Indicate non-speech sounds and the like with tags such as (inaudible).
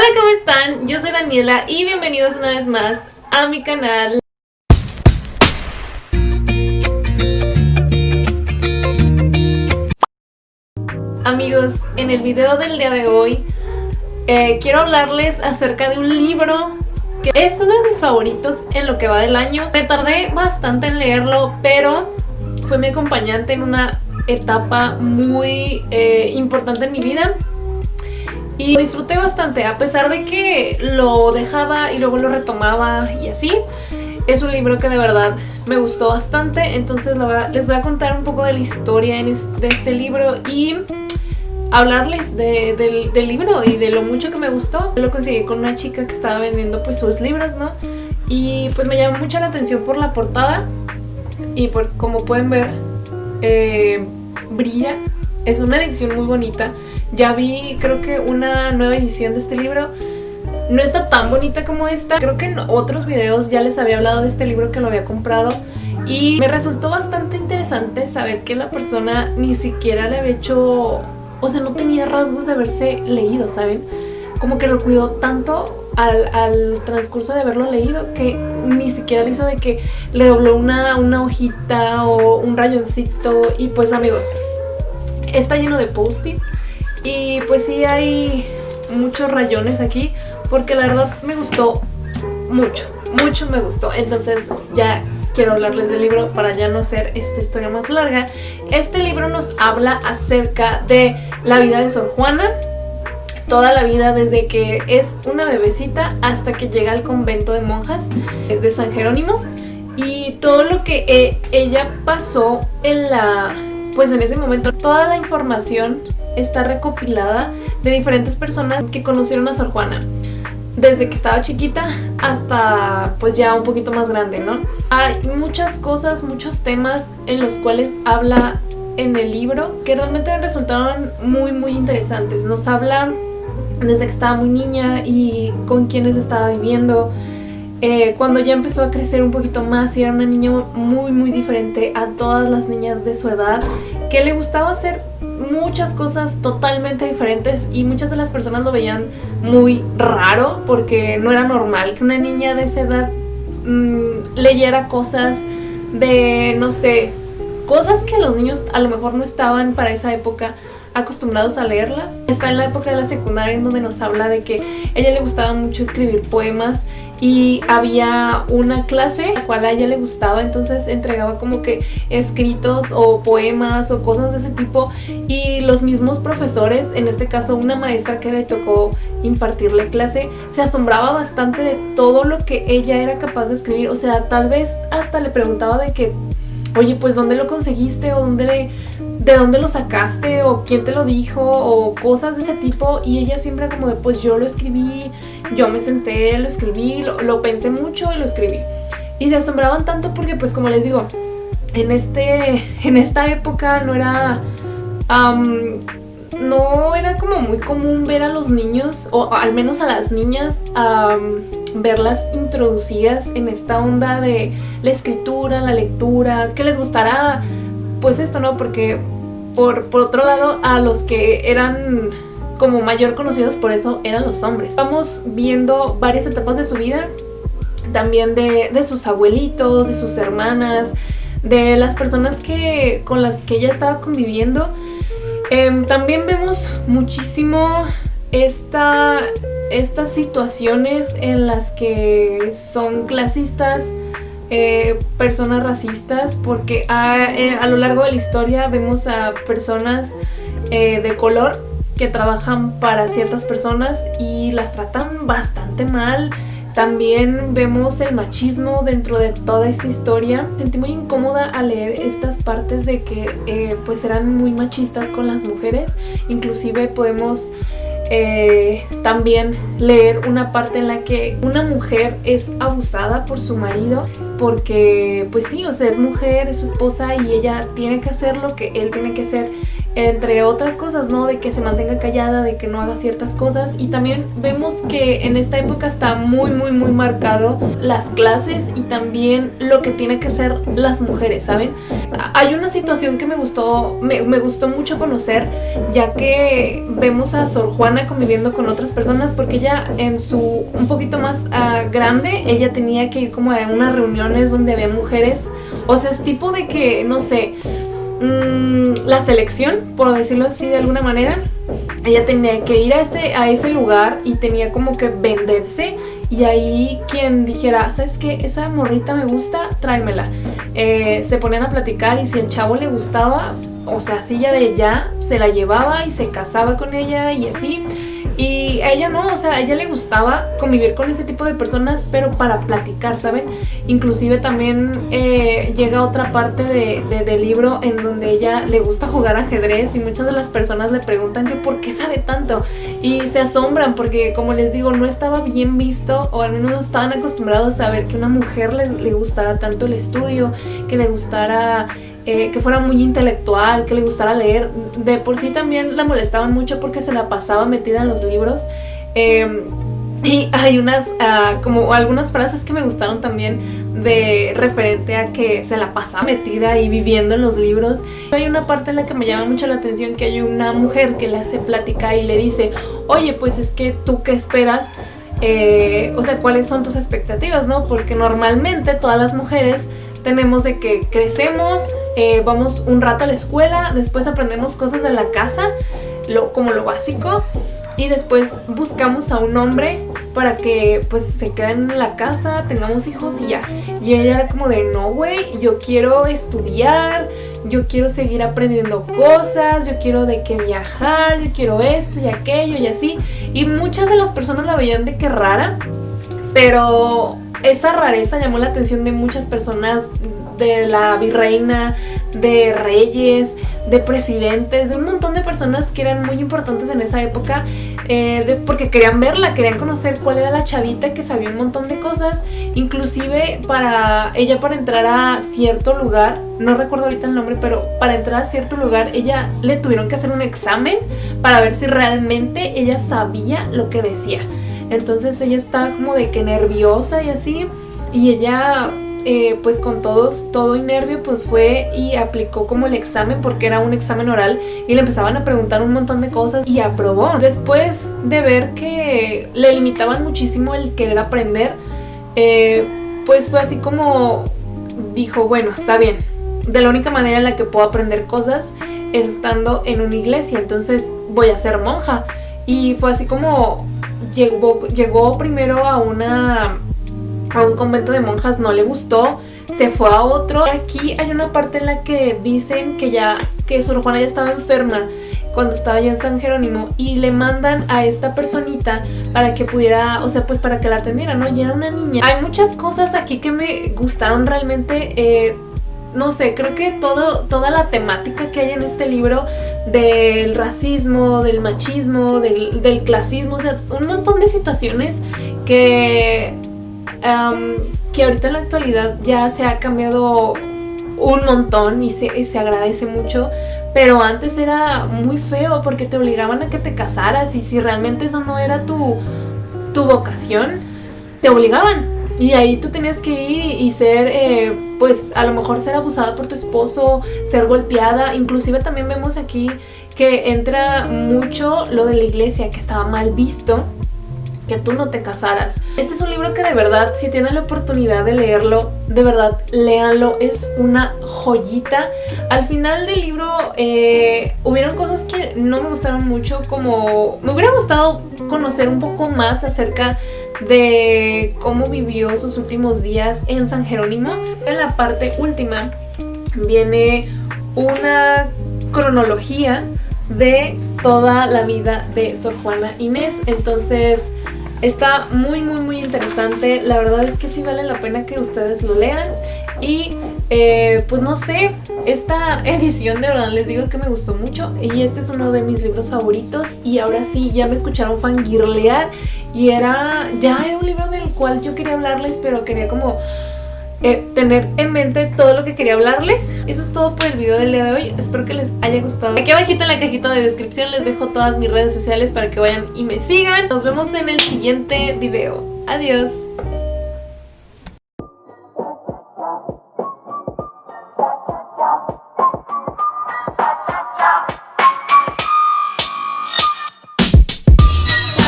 Hola, ¿cómo están? Yo soy Daniela y bienvenidos una vez más a mi canal. Amigos, en el video del día de hoy eh, quiero hablarles acerca de un libro que es uno de mis favoritos en lo que va del año. Me tardé bastante en leerlo, pero fue mi acompañante en una etapa muy eh, importante en mi vida y disfruté bastante, a pesar de que lo dejaba y luego lo retomaba y así. Es un libro que de verdad me gustó bastante, entonces les voy a contar un poco de la historia de este libro y hablarles del, libro y de lo mucho que me gustó. Lo conseguí con una chica que estaba vendiendo pues sus libros, ¿no? Y pues me llamó mucho la atención por la portada y por como pueden ver, eh, brilla. Es una edición muy bonita. Ya vi, creo que una nueva edición de este libro. No está tan bonita como esta. Creo que en otros videos ya les había hablado de este libro que lo había comprado. Y me resultó bastante interesante saber que la persona ni siquiera le había hecho... O sea, no tenía rasgos de haberse leído, ¿saben? Como que lo cuidó tanto al, transcurso de haberlo leído que ni siquiera le hizo de que le dobló una, una hojita o un rayoncito. Y pues amigos, está lleno de post-it y pues sí hay muchos rayones aquí porque la verdad me gustó mucho, mucho me gustó. Entonces ya quiero hablarles del libro para ya no hacer esta historia más larga. Este libro nos habla acerca de la vida de Sor Juana, toda la vida desde que es una bebecita hasta que llega al convento de monjas de San Jerónimo y todo lo que eh, ella pasó en la pues en ese momento toda la información está recopilada de diferentes personas que conocieron a Sor Juana desde que estaba chiquita hasta pues ya un poquito más grande, ¿no? Hay muchas cosas, muchos temas en los cuales habla en el libro que realmente resultaron muy muy interesantes. Nos habla desde que estaba muy niña y con quienes estaba viviendo, eh, cuando ya empezó a crecer un poquito más y era una niña muy muy diferente a todas las niñas de su edad, que le gustaba hacer muchas cosas totalmente diferentes y muchas de las personas lo veían muy raro porque no era normal que una niña de esa edad mm, leyera cosas de, no sé, cosas que los niños a lo mejor no estaban para esa época acostumbrados a leerlas. Está en la época de la secundaria en donde nos habla de que ella le gustaba mucho escribir poemas y había una clase a la cual a ella le gustaba, entonces entregaba como que escritos o poemas o cosas de ese tipo. Y los mismos profesores, en este caso una maestra que le tocó impartirle clase, se asombraba bastante de todo lo que ella era capaz de escribir, o sea, tal vez hasta le preguntaba de que, oye, pues ¿dónde lo conseguiste? o ¿dónde le de dónde lo sacaste o quién te lo dijo o cosas de ese tipo. Y ella siempre como de pues yo lo escribí, yo me senté, lo escribí, lo, pensé mucho y lo escribí. Y se asombraban tanto porque pues como les digo, en, este, en esta época no era... no era como muy común ver a los niños, o al menos a las niñas, verlas introducidas en esta onda de la escritura, la lectura, que les gustará pues esto, ¿no? Porque por, otro lado, a los que eran como mayor conocidos por eso eran los hombres. Vamos viendo varias etapas de su vida, también de, sus abuelitos, de sus hermanas, de las personas que, con las que ella estaba conviviendo. Em, también vemos muchísimo esta, estas situaciones en las que son clasistas, eh, personas racistas porque eh, a, lo largo de la historia vemos a personas eh, de color que trabajan para ciertas personas y las tratan bastante mal. También vemos el machismo dentro de toda esta historia. Sentí muy incómoda al leer estas partes de que pues eran muy machistas con las mujeres. Inclusive podemos eh, también leer una parte en la que una mujer es abusada por su marido porque pues sí, o sea, es mujer, es su esposa y ella tiene que hacer lo que él tiene que hacer entre otras cosas, ¿no? De que se mantenga callada, de que no haga ciertas cosas y también vemos que en esta época está muy muy muy marcado las clases y también lo que tiene que ser las mujeres, ¿saben? Hay una situación que me gustó, me, gustó mucho conocer ya que vemos a Sor Juana conviviendo con otras personas porque ella en su un poquito más ah, grande, ella tenía que ir como a unas reuniones donde había mujeres, o sea, es tipo de que, no sé, Mm, la selección, por decirlo así de alguna manera. Ella tenía que ir a ese, a ese lugar y tenía como que venderse y ahí quien dijera, ¿sabes qué? Esa morrita me gusta, tráemela. Eh, se ponían a platicar y si el chavo le gustaba, o sea, ya de ya, se la llevaba y se casaba con ella y así. Y a ella no, o sea, a ella le gustaba convivir con ese tipo de personas, pero para platicar, ¿saben? Inclusive también eh, llega otra parte de, del libro en donde ella le gusta jugar ajedrez y muchas de las personas le preguntan que por qué sabe tanto. Y se asombran porque, como les digo, no estaba bien visto o al menos no estaban acostumbrados a ver que una mujer le, le gustara tanto el estudio, que le gustara eh, que fuera muy intelectual, que le gustara leer. De por sí también la molestaban mucho porque se la pasaba metida en los libros. Em, y hay unas, ah, como algunas frases que me gustaron también de referente a que se la pasaba metida y viviendo en los libros. Hay una parte en la que me llama mucho la atención que hay una mujer que le hace plática y le dice, oye, pues es que tú qué esperas, eh, o sea, cuáles son tus expectativas, ¿no? Porque normalmente todas las mujeres tenemos de que crecemos, eh, vamos un rato a la escuela, después aprendemos cosas de la casa, lo, como lo básico, y después buscamos a un hombre para que pues se queden en la casa, tengamos hijos y ya. Y ella era como de, no güey, yo quiero estudiar, yo quiero seguir aprendiendo cosas, yo quiero de que viajar, yo quiero esto y aquello y así. Y muchas de las personas la veían de que rara, pero esa rareza llamó la atención de muchas personas, de la virreina, de reyes, de presidentes, de un montón de personas que eran muy importantes en esa época eh, porque querían verla, querían conocer cuál era la chavita que sabía un montón de cosas, inclusive para ella para entrar a cierto lugar, no recuerdo ahorita el nombre, pero para entrar a cierto lugar ella le tuvieron que hacer un examen para ver si realmente ella sabía lo que decía. Entonces ella estaba como de que nerviosa y así. Y ella eh, pues con todos, todo y nervio pues fue y aplicó como el examen porque era un examen oral y le empezaban a preguntar un montón de cosas y aprobó. Después de ver que le limitaban muchísimo el querer aprender, eh, pues fue así como dijo, bueno, está bien, de la única manera en la que puedo aprender cosas es estando en una iglesia, entonces voy a ser monja. Y fue así como llegó, llegó primero a una a un convento de monjas, no le gustó, se fue a otro. Aquí hay una parte en la que dicen que ya, que Sor Juana ya estaba enferma cuando estaba ya en San Jerónimo y le mandan a esta personita para que pudiera, o sea, pues para que la atendiera, ¿no? Y era una niña. Hay muchas cosas aquí que me gustaron realmente, eh, no sé, creo que todo, toda la temática que hay en este libro del racismo, del machismo, del, clasismo, o sea, un montón de situaciones que, que ahorita en la actualidad ya se ha cambiado un montón y se, se agradece mucho, pero antes era muy feo porque te obligaban a que te casaras y si realmente eso no era tu, tu vocación, te obligaban. Y ahí tú tenías que ir y ser, eh, pues a lo mejor ser abusada por tu esposo, ser golpeada. Inclusive también vemos aquí que entra mucho lo de la iglesia, que estaba mal visto que tú no te casaras. Este es un libro que de verdad, si tienen la oportunidad de leerlo, de verdad, léanlo, es una joyita. Al final del libro eh, hubieron cosas que no me gustaron mucho, como me hubiera gustado conocer un poco más acerca de cómo vivió sus últimos días en San Jerónimo. En la parte última viene una cronología de toda la vida de Sor Juana Inés. Entonces está muy muy muy interesante. La verdad es que sí vale la pena que ustedes lo lean. Y eh, pues no sé, esta (laughs) edición de verdad les digo que me gustó mucho y este es uno de mis libros favoritos y ahora sí ya me escucharon fangirlear y era, ya era un libro del cual yo quería hablarles pero quería como eh, tener en mente todo lo que quería hablarles. Eso es todo por el video del día de hoy. Espero que les haya gustado. Aquí abajito en la cajita de descripción les dejo todas mis redes sociales para que vayan y me sigan. Nos vemos en el siguiente video. Adiós.